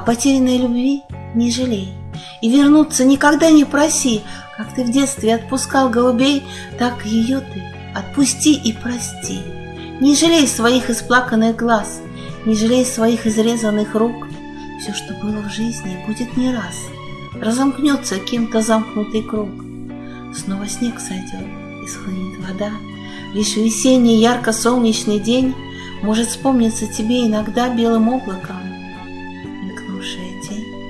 потерянной любви не жалей. И вернуться никогда не проси, как ты в детстве отпускал голубей, так ее ты отпусти и прости. Не жалей своих исплаканных глаз, не жалей своих изрезанных рук. Все, что было в жизни, будет не раз. Разомкнется кем-то замкнутый круг. Снова снег сойдет, и схлынет вода. Лишь весенний ярко-солнечный день Может вспомниться тебе иногда белым облаком 行